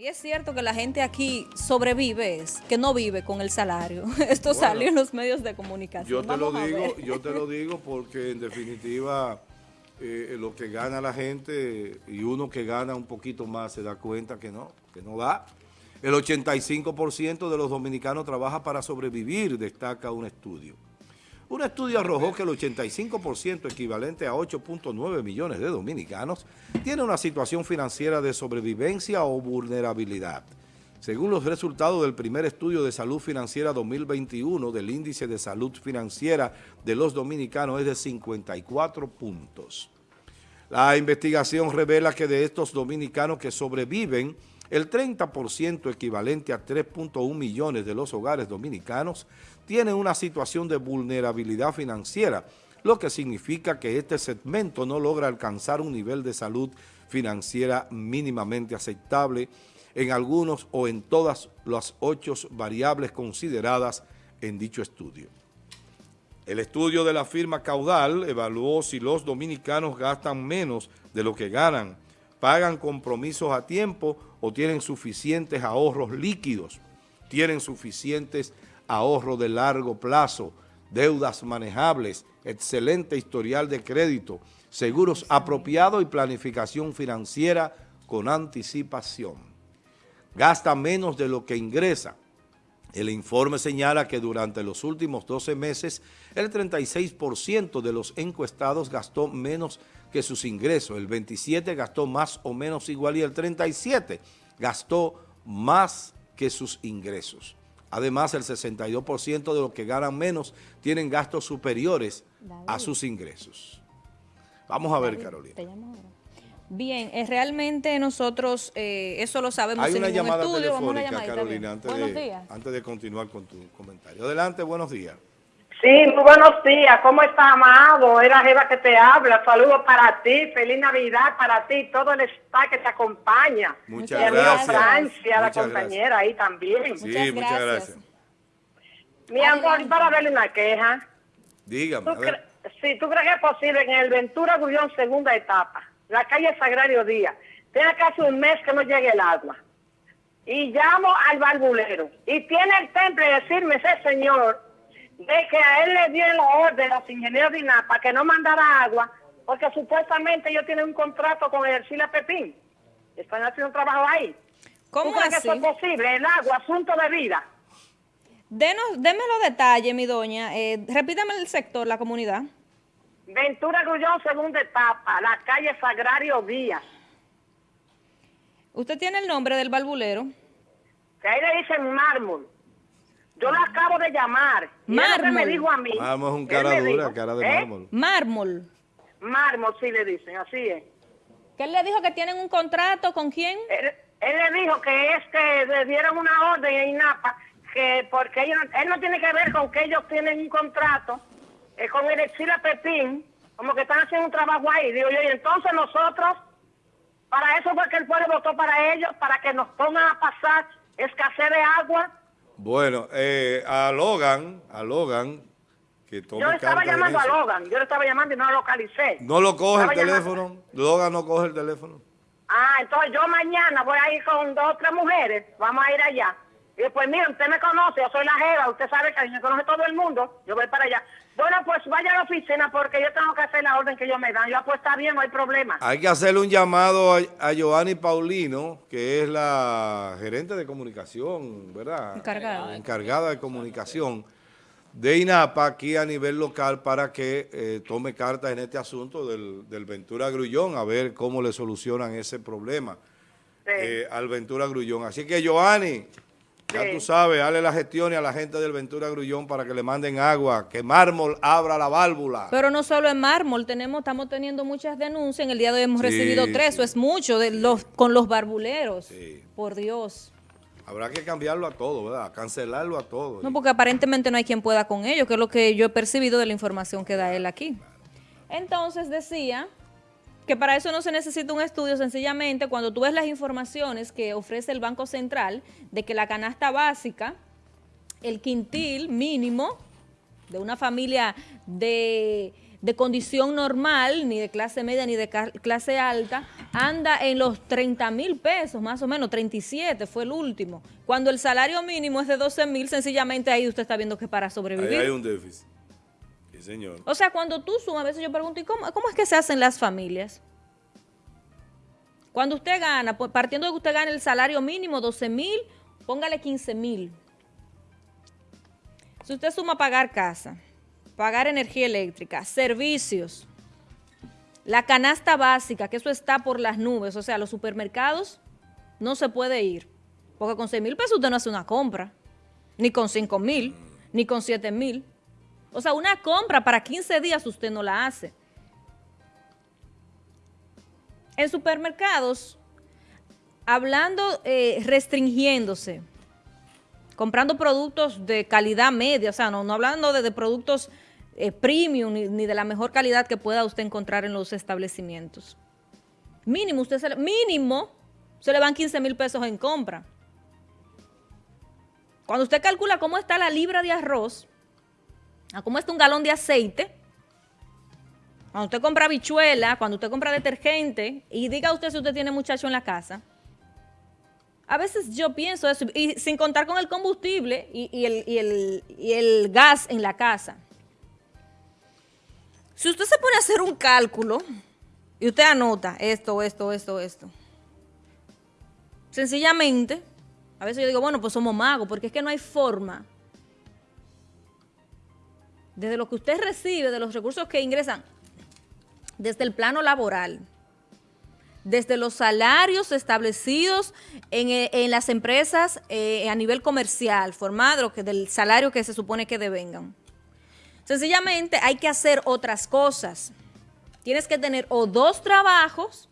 Y es cierto que la gente aquí sobrevive, es que no vive con el salario. Esto salió en los medios de comunicación. Yo te lo digo, yo te lo digo porque en definitiva eh, lo que gana la gente y uno que gana un poquito más se da cuenta que no, que no da. El 85% de los dominicanos trabaja para sobrevivir, destaca un estudio. Un estudio arrojó que el 85% equivalente a 8.9 millones de dominicanos tiene una situación financiera de sobrevivencia o vulnerabilidad. Según los resultados del primer estudio de salud financiera 2021 del índice de salud financiera de los dominicanos es de 54 puntos. La investigación revela que de estos dominicanos que sobreviven, el 30% equivalente a 3.1 millones de los hogares dominicanos tienen una situación de vulnerabilidad financiera, lo que significa que este segmento no logra alcanzar un nivel de salud financiera mínimamente aceptable en algunos o en todas las ocho variables consideradas en dicho estudio. El estudio de la firma Caudal evaluó si los dominicanos gastan menos de lo que ganan, pagan compromisos a tiempo o tienen suficientes ahorros líquidos, tienen suficientes ahorros de largo plazo, deudas manejables, excelente historial de crédito, seguros apropiados y planificación financiera con anticipación. Gasta menos de lo que ingresa. El informe señala que durante los últimos 12 meses, el 36% de los encuestados gastó menos que sus ingresos, el 27% gastó más o menos igual y el 37% gastó más que sus ingresos. Además, el 62% de los que ganan menos tienen gastos superiores a sus ingresos. Vamos a ver, Carolina. Bien, es realmente nosotros eh, eso lo sabemos Hay una llamada telefónica, Carolina, antes de, antes de continuar con tu comentario. Adelante, buenos días. Sí, muy buenos días. ¿Cómo está, amado? Era Jeva que te habla. Saludos para ti. Feliz Navidad para ti. Todo el staff que te acompaña. Muchas y gracias. Francia, la compañera ahí también. Sí, muchas gracias. Mi amor, para verle una queja. Dígame. ¿Tú sí, ¿tú crees que es posible en el Ventura Gullón segunda etapa, la calle Sagrario Díaz, tiene casi un mes que no llegue el agua? Y llamo al barbulero. Y tiene el temple de decirme ese señor de que a él le dieron la orden a los ingenieros de INAPA que no mandara agua, porque supuestamente ellos tienen un contrato con el Sila Pepín. Están haciendo un trabajo ahí. ¿Cómo así? que eso es posible? El agua, asunto de vida. Denos, déme los detalles, mi doña. Eh, repítame el sector, la comunidad. Ventura Grullón, segunda etapa, la calle Sagrario Díaz. ¿Usted tiene el nombre del barbulero? Que ahí le dicen mármol. Yo la acabo de llamar. Mármol. me dijo a mí. Mármol es un cara dura, cara de ¿eh? mármol. Mármol. Mármol, sí le dicen, así es. ¿Qué él le dijo que tienen un contrato con quién? Él, le dijo que es que le dieron una orden en INAPA, que porque ellos, él no tiene que ver con que ellos tienen un contrato eh, con el Exila Pepín, como que están haciendo un trabajo ahí. Digo yo, y entonces nosotros, para eso fue que el pueblo votó para ellos, para que nos pongan a pasar escasez de agua bueno, eh, a Logan, a Logan, que tome Yo estaba llamando a Logan, yo le estaba llamando y no lo localicé. ¿No lo coge el teléfono? Logan no coge el teléfono. Ah, entonces yo mañana voy a ir con dos o tres mujeres, vamos a ir allá. Y pues mira, usted me conoce, yo soy la jeva, usted sabe que me conoce todo el mundo, yo voy para allá. Bueno, pues vaya a la oficina porque yo tengo que hacer la orden que ellos me dan. Yo pues está bien, no hay problema. Hay que hacerle un llamado a, a Giovanni Paulino, que es la gerente de comunicación, ¿verdad? Encargada. Encargada de comunicación de INAPA aquí a nivel local para que eh, tome carta en este asunto del, del Ventura Grullón, a ver cómo le solucionan ese problema eh, al Ventura Grullón. Así que, Giovanni, ya tú sabes, dale las gestiones a la gente del Ventura Grullón para que le manden agua, que mármol abra la válvula. Pero no solo en mármol, tenemos, estamos teniendo muchas denuncias. En el día de hoy hemos recibido tres, eso es mucho, de los con los barbuleros. Por Dios. Habrá que cambiarlo a todo, ¿verdad? Cancelarlo a todo. No, porque aparentemente no hay quien pueda con ello, que es lo que yo he percibido de la información que da él aquí. Entonces decía que para eso no se necesita un estudio, sencillamente cuando tú ves las informaciones que ofrece el Banco Central de que la canasta básica, el quintil mínimo de una familia de de condición normal, ni de clase media ni de clase alta, anda en los 30 mil pesos, más o menos, 37 fue el último. Cuando el salario mínimo es de 12 mil, sencillamente ahí usted está viendo que para sobrevivir. Ahí hay un déficit. O sea, cuando tú sumas, a veces yo pregunto, ¿y cómo, cómo es que se hacen las familias? Cuando usted gana, pues, partiendo de que usted gane el salario mínimo, 12 mil, póngale 15 mil. Si usted suma pagar casa, pagar energía eléctrica, servicios, la canasta básica, que eso está por las nubes, o sea, los supermercados no se puede ir, porque con 6 mil pesos usted no hace una compra, ni con 5 mil, ni con 7 mil. O sea, una compra para 15 días usted no la hace. En supermercados, hablando, eh, restringiéndose, comprando productos de calidad media, o sea, no, hablando de productos eh, premium ni, de la mejor calidad que pueda usted encontrar en los establecimientos. Mínimo, usted se mínimo se le van 15 mil pesos en compra. Cuando usted calcula cómo está la libra de arroz, a cómo está un galón de aceite, cuando usted compra bichuela, cuando usted compra detergente, y diga usted si usted tiene muchacho en la casa, a veces yo pienso eso, y sin contar con el combustible y el gas en la casa. Si usted se pone a hacer un cálculo y usted anota esto, esto, esto, esto, sencillamente, a veces yo digo, bueno, pues somos magos, porque es que no hay forma. Desde lo que usted recibe, de los recursos que ingresan, desde el plano laboral, desde los salarios establecidos en, eh, las empresas eh, a nivel comercial, formado del salario que se supone que devengan. Sencillamente hay que hacer otras cosas. Tienes que tener o dos trabajos,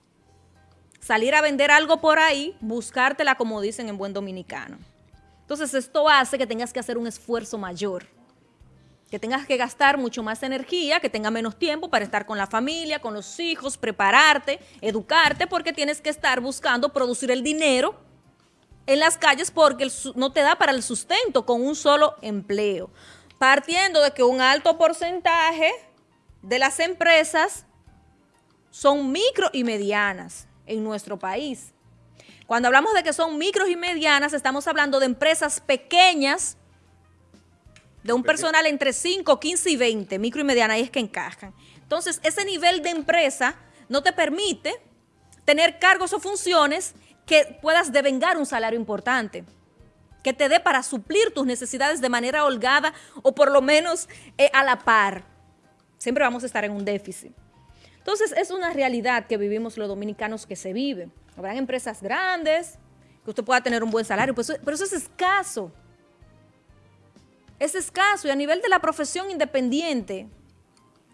salir a vender algo por ahí, buscártela como dicen en buen dominicano. Entonces esto hace que tengas que hacer un esfuerzo mayor, que tengas que gastar mucho más energía, que tenga menos tiempo para estar con la familia, con los hijos, prepararte, educarte, porque tienes que estar buscando producir el dinero en las calles porque no te da para el sustento con un solo empleo partiendo de que un alto porcentaje de las empresas son micro y medianas en nuestro país. Cuando hablamos de que son micros y medianas, estamos hablando de empresas pequeñas, de un personal entre 5, 15 y 20, micro y mediana, ahí es que encajan. Entonces, ese nivel de empresa no te permite tener cargos o funciones que puedas devengar un salario importante que te dé para suplir tus necesidades de manera holgada o por lo menos eh, a la par. Siempre vamos a estar en un déficit. Entonces, es una realidad que vivimos los dominicanos que se vive. Habrán empresas grandes, que usted pueda tener un buen salario, pero eso, pero eso es escaso. Es escaso y a nivel de la profesión independiente,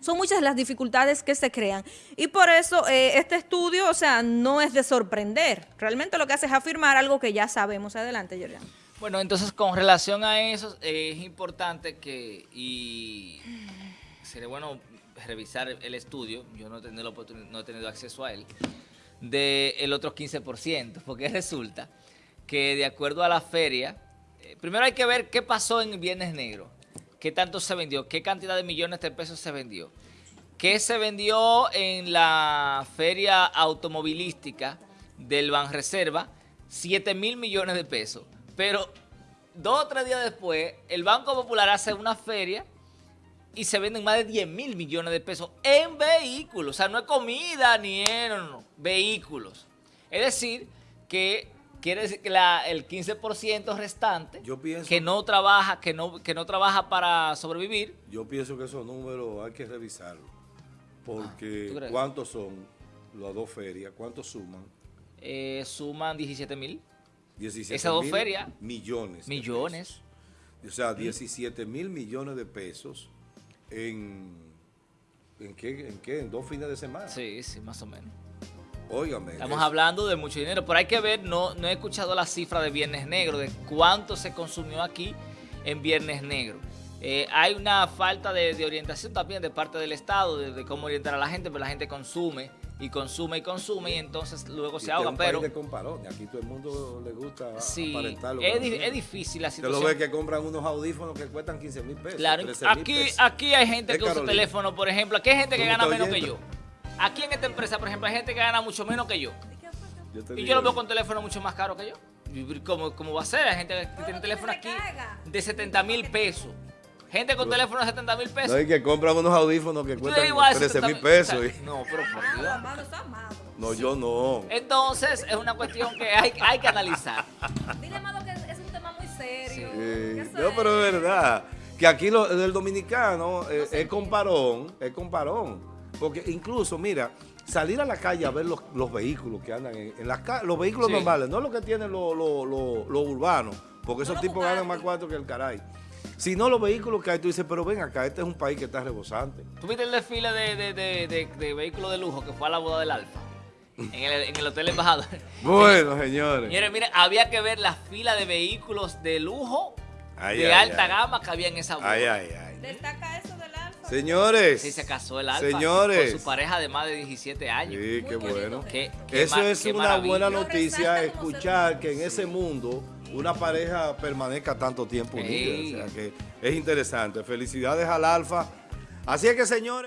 son muchas las dificultades que se crean. Y por eso eh, este estudio, o sea, no es de sorprender. Realmente lo que hace es afirmar algo que ya sabemos. Adelante, Yorian. Bueno, entonces con relación a eso, es importante que, y sería bueno revisar el estudio, yo no he tenido, no he tenido acceso a él, del otro 15%, porque resulta que de acuerdo a la feria, primero hay que ver qué pasó en Viernes Negro, qué tanto se vendió, qué cantidad de millones de pesos se vendió, qué se vendió en la feria automovilística del Banreserva, 7 mil millones de pesos. Pero dos o tres días después, el Banco Popular hace una feria y se venden más de 10 mil millones de pesos en vehículos. O sea, no es comida ni en, vehículos. Es decir, que quiere decir que el 15% restante que no trabaja que no que no trabaja para sobrevivir. Yo pienso que esos números hay que revisarlos. Porque ah, ¿cuántos son las dos ferias? ¿Cuántos suman? Eh, suman 17 mil. 17 Esas dos ferias. Millones. Millones. O sea, 17 mil millones de pesos en, ¿en qué? ¿En qué? ¿En dos fines de semana? Sí, sí, más o menos. Óigame. Estamos hablando de mucho dinero, pero hay que ver, no, no he escuchado la cifra de Viernes Negro, de cuánto se consumió aquí en Viernes Negro. Eh, hay una falta de, orientación también de parte del Estado, de, cómo orientar a la gente, pero la gente consume y consume y consume y entonces luego Y se este ahoga. Pero de. Aquí todo el mundo le gusta sí, aparentar lo es, es difícil la Usted lo situación. ve que compran unos audífonos que cuestan 15 mil pesos. Claro, 13 mil aquí, pesos. aquí hay gente que usa teléfono, por ejemplo. Aquí hay gente que ¿Tú me gana menos que yo. Aquí en esta empresa, por ejemplo, hay gente que gana mucho menos que yo. Y digo, yo lo veo con teléfono mucho más caro que yo. ¿Cómo, cómo va a ser? Hay gente que tiene teléfono aquí de 70 mil pesos. Gente con teléfono de 70 mil No pesos. hay que compran unos audífonos que cuestan igual, 13 mil 70.000 pesos. o sea, y- No, pero por Dios. amado, eso amado. No, yo no. Entonces, es una cuestión que hay, hay que analizar. Dile, amado, que es un tema muy serio. Sí. Eh, no, pero es verdad. Que aquí lo, el dominicano eh, se es comparón, es comparón. Porque incluso, mira, salir a la calle a ver los, los vehículos que andan en, en las los vehículos Sí. normales, no los que tienen los los- los- los urbanos, porque esos tipos ganan más cuarto que el caray. Sino los vehículos que hay, tú dices, pero ven acá, este es un país que está rebosante. ¿Tú viste el desfile de, de, de, de- de vehículos de lujo que fue a la boda del Alfa? En el, en el Hotel Embajador. Bueno, señores. Señores, miren, había que ver la fila de vehículos de lujo Ay, de ay, alta ay. gama que había en esa boda. Ay, ay, ay. Destaca eso. Señores. Sí, se casó el Alfa Señores. con su pareja de más de 17 años. Sí, qué bonito. bueno. Qué- qué Eso es qué una maravilla. buena noticia, escuchar que en ese mundo una pareja permanezca tanto tiempo unida. O sea que es interesante. Felicidades al Alfa. Así es que, señores.